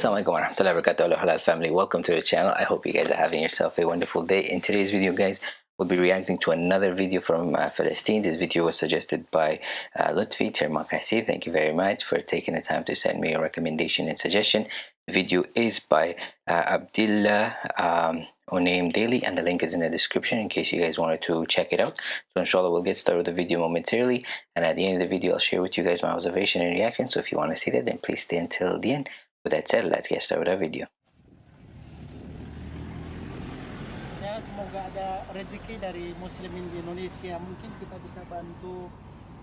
Assalamualaikum warahmatullahi wabarakatuh. Halal family. Welcome to the channel. I hope you guys are having yourself a wonderful day. In today's video guys we'll be reacting to another video from uh, Palestine. This video was suggested by uh, Lutfi Termakasi thank you very much for taking the time to send me a recommendation and suggestion. The video is by uh, Abdullah um, Daily and the link is in the description in case you guys wanted to check it out. So inshallah we'll get started with the video momentarily. And at the end of the video I'll share with you guys my observation and reaction. So if you want to see that then please stay until the end with that said let's get started with our video. Ya semoga ada rezeki dari muslimin di Indonesia. Mungkin kita bisa bantu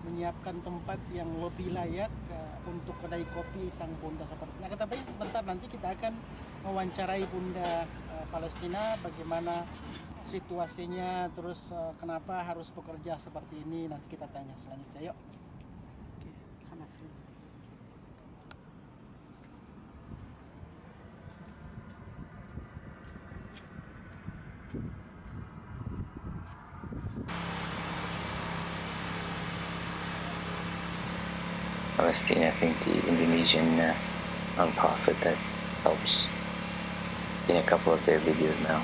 menyiapkan tempat yang lebih layak uh, untuk kedai kopi sang bunda seperti ini. Kata sebentar nanti kita akan mewawancarai bunda uh, Palestina bagaimana situasinya terus uh, kenapa harus bekerja seperti ini. Nanti kita tanya selanjutnya. Yuk. Palestine, I think the Indonesian uh, non-profit that helps in a couple of their videos now.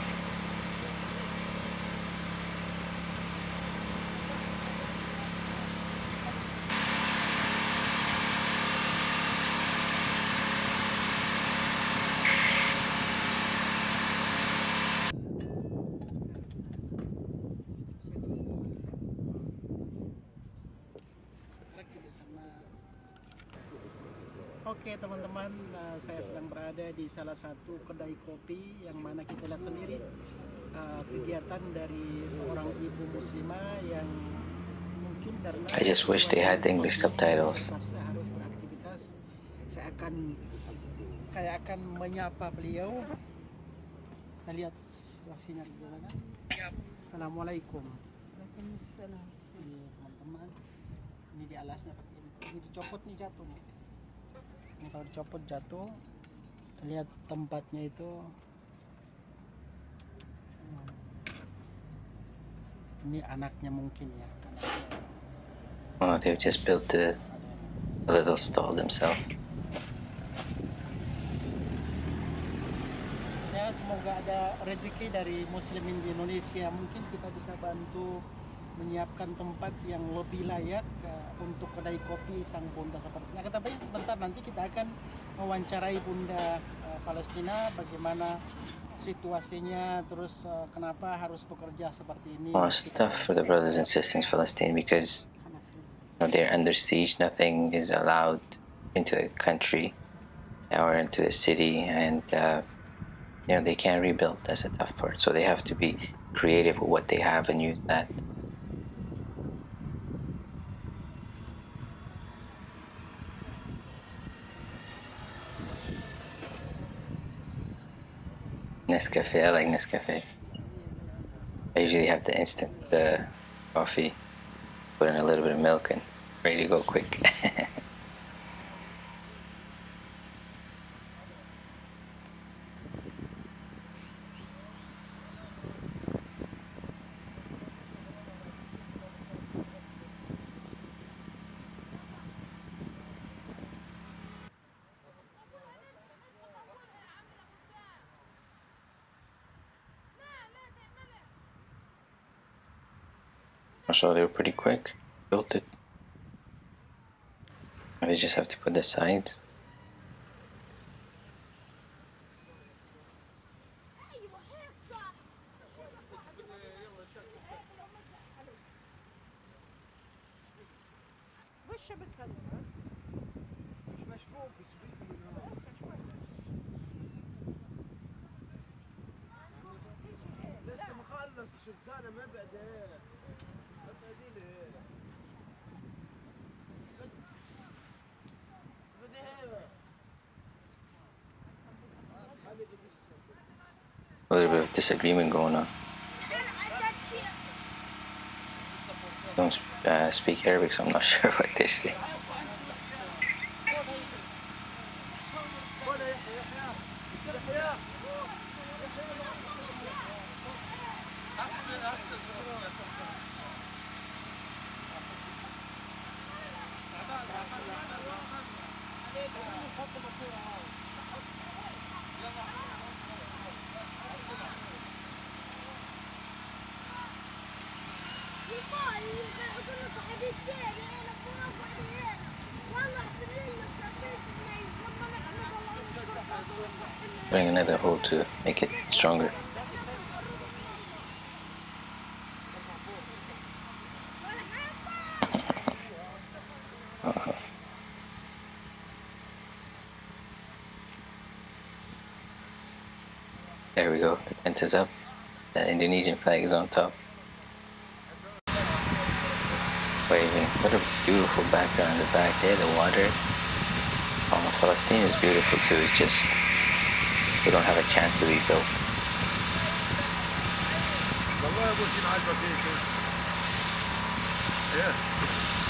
Oke teman-teman, uh, saya sedang berada di salah satu kedai kopi yang mana kita lihat sendiri uh, kegiatan dari seorang ibu muslimah yang mungkin karena I just wish they had English subtitles. Saya harus beraktivitas. Saya akan saya akan menyapa beliau. Kita lihat situasinya bagaimana. Assalamualaikum. Waalaikumsalam. Ini teman-teman. Ini di alasnya pakai. Ini dicopot nih jatuh nih ini kalau dicopot jatuh lihat tempatnya itu hmm. ini anaknya mungkin ya Oh, they've just built a, a little stall themselves. ya semoga ada rezeki dari muslimin di Indonesia mungkin kita bisa bantu menyiapkan tempat yang lebih layak uh, untuk kedai kopi sang bunda seperti ini. Kata sebentar nanti kita akan mewawancarai bunda uh, Palestina bagaimana situasinya terus uh, kenapa harus bekerja seperti ini. Well, it's tough for the brothers and sisters in Palestine because you know, they're under siege. Nothing is allowed into the country or into the city, and uh, you know they can't rebuild. That's a tough part. So they have to be creative with what they have and use that. Nescafe, I like Nescafe. I usually have the instant the coffee, put in a little bit of milk and ready to go quick. So they were pretty quick. Built it. They just have to put the sides. لسه مخلص الشزانه ما بدا a little bit of disagreement going on. Don't uh, speak Arabic, so I'm not sure what they're saying. Bring another hole to make it stronger. There we go, the tent is up. The Indonesian flag is on top. Waving. What a beautiful background in the back there, the water. Oh, Palestine is beautiful too, it's just we don't have a chance to rebuild. A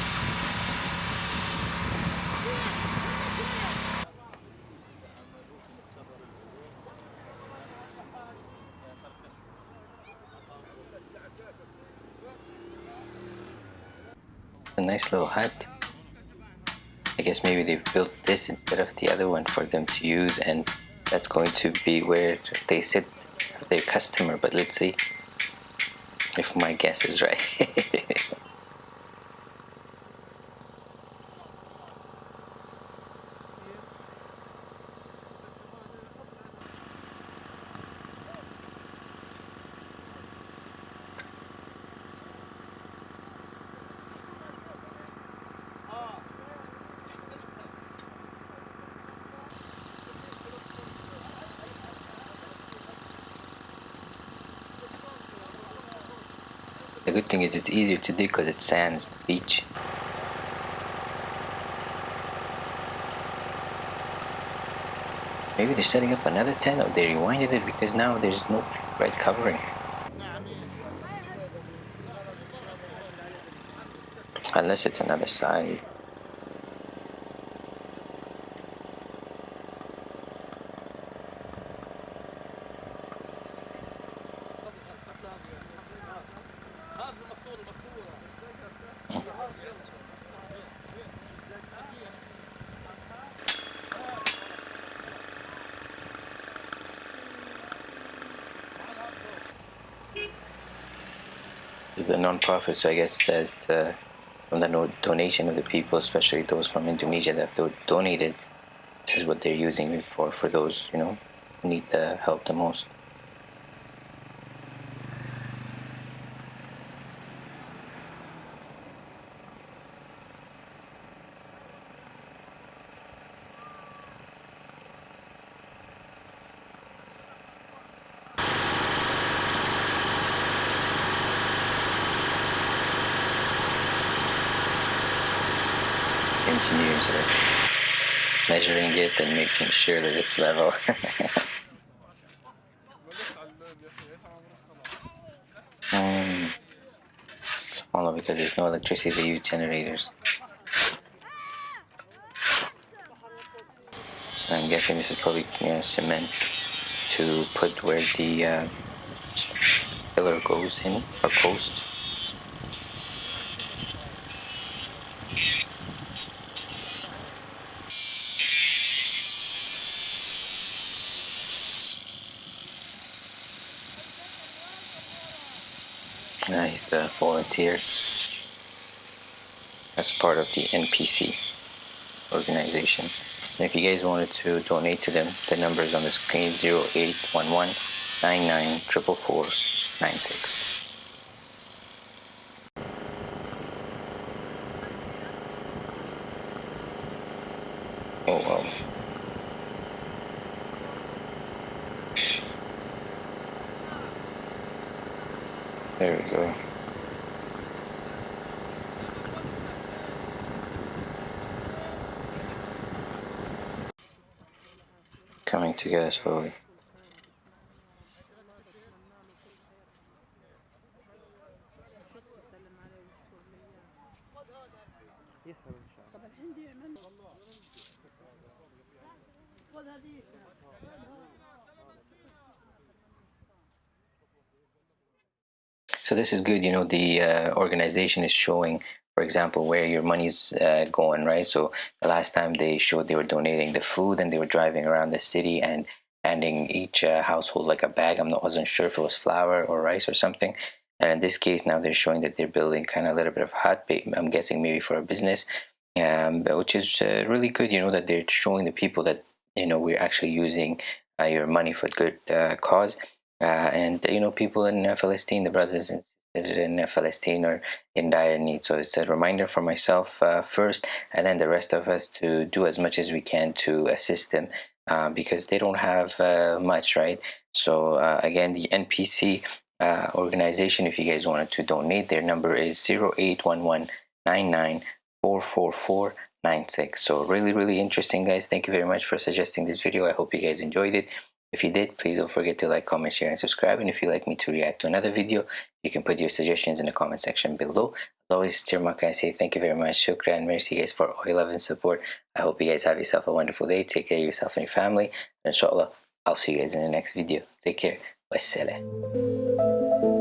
nice little hut. I guess maybe they've built this instead of the other one for them to use and that's going to be where they sit their customer but let's see if my guess is right good thing is it's easier to dig because it sands the beach. Maybe they're setting up another tent or they rewinded it because now there's no red covering. Unless it's another side. Is the non-profit so i guess it says to, from the donation of the people especially those from indonesia that have donated this is what they're using it for for those you know need the help the most measuring it and making sure that it's level. um, smaller because there's no electricity, they use generators. I'm guessing this is probably cement to put where the uh, pillar goes in, or post. He's the volunteer. That's part of the NPC organization. And if you guys wanted to donate to them, the number is on the screen 0811 994496. Coming together slowly. So this is good, you know, the uh, organization is showing, for example, where your money's uh, going, right? So the last time they showed they were donating the food and they were driving around the city and handing each uh, household like a bag. I'm not wasn't sure if it was flour or rice or something. And in this case, now they're showing that they're building kind of a little bit of hut. I'm guessing maybe for a business, um, which is uh, really good. You know that they're showing the people that you know we're actually using uh, your money for good uh, cause. Uh, and you know people in Palestine, the brothers and in Palestine or in dire need. So it's a reminder for myself uh, first, and then the rest of us to do as much as we can to assist them. Uh, because they don't have uh, much, right? So again, the NPC uh, organization if you guys wanted to donate their number is 0811994446 so really really interesting guys thank you very much for suggesting this video i hope you guys enjoyed it if you did please don't forget to like comment share and subscribe. And if you'd like me to react to another video you can put your suggestions in the comment section below. As always Tirmaka, I say thank you very much? Shukran merci guys for all your love and support. I hope you guys have yourself a wonderful day. Take care of yourself and your family. And inshallah i'll see you guys in the next video. Take care. Wassalam.